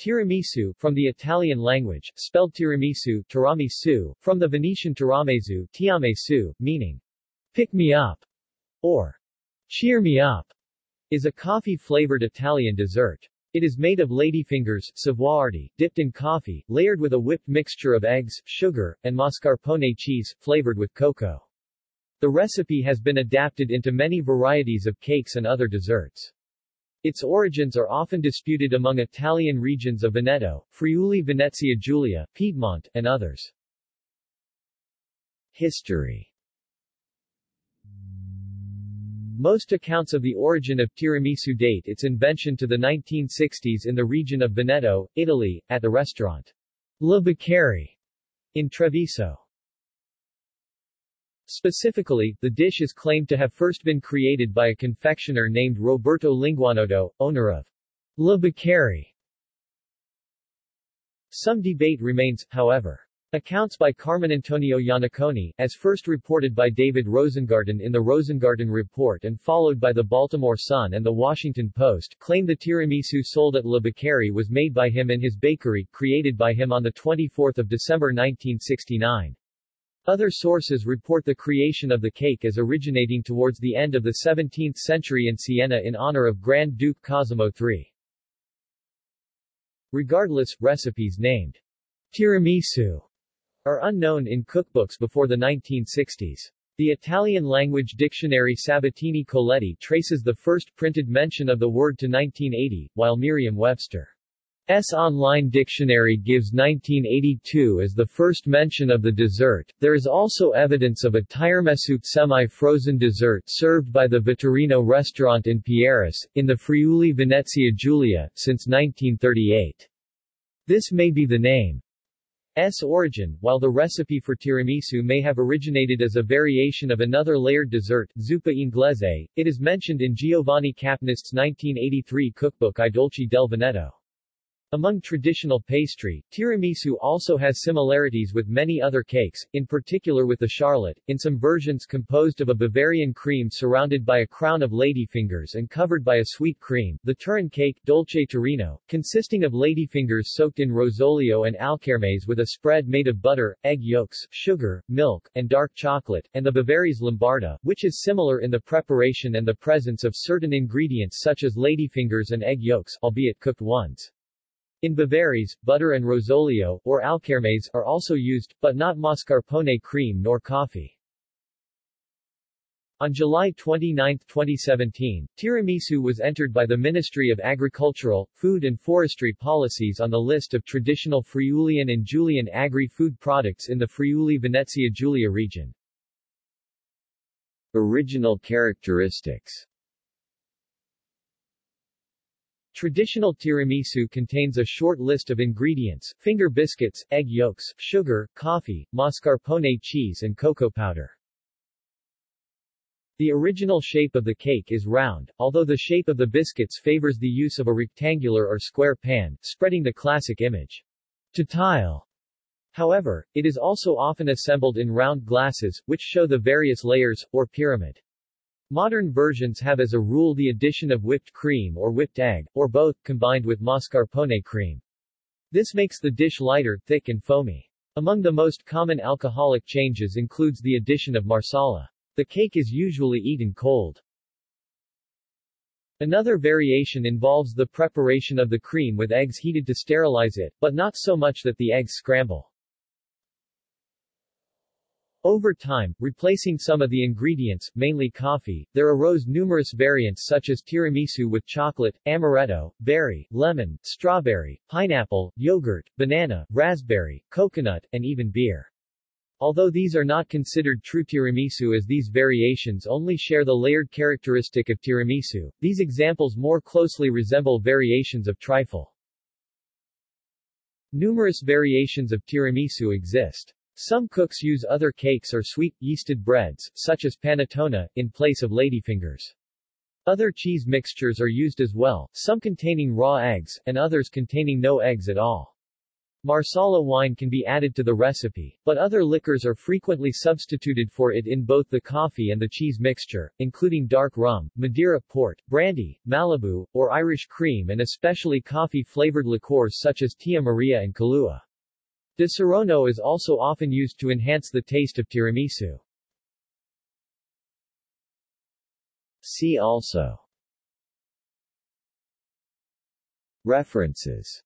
Tiramisu, from the Italian language, spelled tiramisu, tiramisu, from the Venetian tiramesu, tiamesu, meaning, pick me up, or cheer me up, is a coffee-flavored Italian dessert. It is made of ladyfingers, savoiardi, dipped in coffee, layered with a whipped mixture of eggs, sugar, and mascarpone cheese, flavored with cocoa. The recipe has been adapted into many varieties of cakes and other desserts. Its origins are often disputed among Italian regions of Veneto, Friuli Venezia Giulia, Piedmont, and others. History Most accounts of the origin of tiramisu date its invention to the 1960s in the region of Veneto, Italy, at the restaurant La Beccherie in Treviso. Specifically, the dish is claimed to have first been created by a confectioner named Roberto Linguanotto, owner of La Beccherie. Some debate remains, however. Accounts by Carminantonio Iannaccone, as first reported by David Rosengarten in the Rosengarten Report and followed by the Baltimore Sun and the Washington Post, claim the tiramisu sold at La Beccherie was made by him in his bakery, created by him on 24 December 1969. Other sources report the creation of the cake as originating towards the end of the 17th century in Siena in honor of Grand Duke Cosimo III. Regardless, recipes named tiramisu are unknown in cookbooks before the 1960s. The Italian-language dictionary Sabatini Coletti traces the first printed mention of the word to 1980, while Merriam-Webster's online dictionary gives 1982 as the first mention of the dessert. There is also evidence of a tiramisu semi-frozen dessert served by the Vetturino restaurant in Pieris, in the Friuli Venezia Giulia, since 1938. This may be the name S origin, while the recipe for tiramisu may have originated as a variation of another layered dessert, zuppa inglese, it is mentioned in Giovanni Capnist's 1983 cookbook I Dolci del Veneto. Among traditional pastry, tiramisu also has similarities with many other cakes, in particular with the charlotte, in some versions composed of a Bavarian cream surrounded by a crown of ladyfingers and covered by a sweet cream, the Turin cake, dolce Torino, consisting of ladyfingers soaked in rosolio and alkermes with a spread made of butter, egg yolks, sugar, milk, and dark chocolate, and the Bavarese lombarda, which is similar in the preparation and the presence of certain ingredients such as ladyfingers and egg yolks, albeit cooked ones. In Bavarese, butter and rosolio, or alkermes, are also used, but not mascarpone cream nor coffee. On July 29, 2017, tiramisu was entered by the Ministry of Agricultural, Food and Forestry Policies on the list of traditional Friulian and Julian agri-food products in the Friuli-Venezia Giulia region. Original characteristics Traditional tiramisu contains a short list of ingredients, finger biscuits, egg yolks, sugar, coffee, mascarpone cheese and cocoa powder. The original shape of the cake is round, although the shape of the biscuits favors the use of a rectangular or square pan, spreading the classic image. To tile. However, it is also often assembled in round glasses, which show the various layers, or pyramid. Modern versions have as a rule the addition of whipped cream or whipped egg, or both, combined with mascarpone cream. This makes the dish lighter, thick and foamy. Among the most common alcoholic changes includes the addition of marsala. The cake is usually eaten cold. Another variation involves the preparation of the cream with eggs heated to sterilize it, but not so much that the eggs scramble. Over time, replacing some of the ingredients, mainly coffee, there arose numerous variants such as tiramisu with chocolate, amaretto, berry, lemon, strawberry, pineapple, yogurt, banana, raspberry, coconut, and even beer. Although these are not considered true tiramisu as these variations only share the layered characteristic of tiramisu, these examples more closely resemble variations of trifle. Numerous variations of tiramisu exist. Some cooks use other cakes or sweet, yeasted breads, such as panettone, in place of ladyfingers. Other cheese mixtures are used as well, some containing raw eggs, and others containing no eggs at all. Marsala wine can be added to the recipe, but other liquors are frequently substituted for it in both the coffee and the cheese mixture, including dark rum, Madeira port, brandy, Malibu, or Irish cream and especially coffee-flavored liqueurs such as Tia Maria and Kahlua. Disaronno is also often used to enhance the taste of tiramisu. See also References